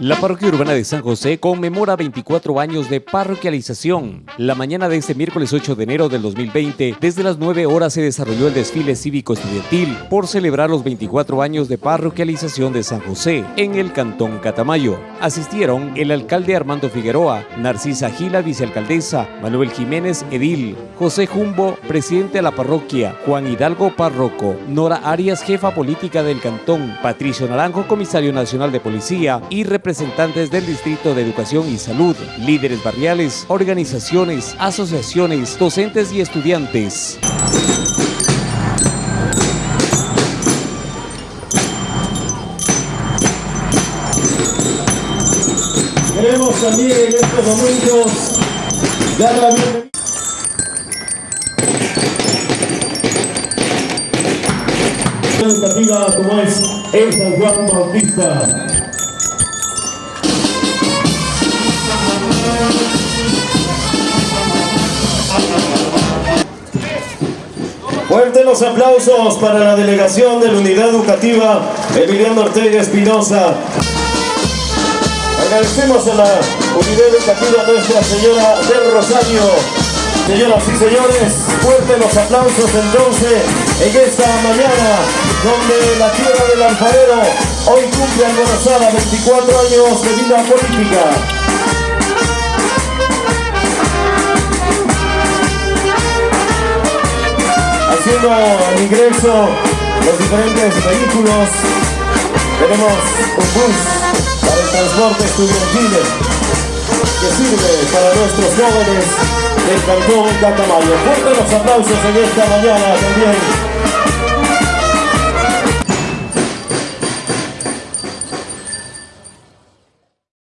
La parroquia urbana de San José conmemora 24 años de parroquialización. La mañana de este miércoles 8 de enero del 2020, desde las 9 horas se desarrolló el desfile cívico estudiantil por celebrar los 24 años de parroquialización de San José en el cantón Catamayo. Asistieron el alcalde Armando Figueroa, Narcisa Gila, vicealcaldesa, Manuel Jiménez, edil, José Jumbo, presidente de la parroquia, Juan Hidalgo Parroco, Nora Arias, jefa política del cantón, Patricio Naranjo, comisario nacional de policía y representante representantes del Distrito de Educación y Salud, líderes barriales, organizaciones, asociaciones, docentes y estudiantes. Queremos también en estos momentos dar la bienvenida. educativa como es el San Juan Bautista. Fuerte los aplausos para la delegación de la Unidad Educativa Emiliano Ortega Espinosa. Agradecemos a la Unidad Educativa Nuestra Señora del Rosario. Señoras y señores, fuerte los aplausos entonces en esta mañana donde la tierra del alfarero hoy cumple alborazada 24 años de vida política. Haciendo el ingreso los diferentes vehículos. Tenemos un bus para el transporte estudiantil que sirve para nuestros jóvenes del cantón Catamayo. Fuerte los aplausos en esta mañana también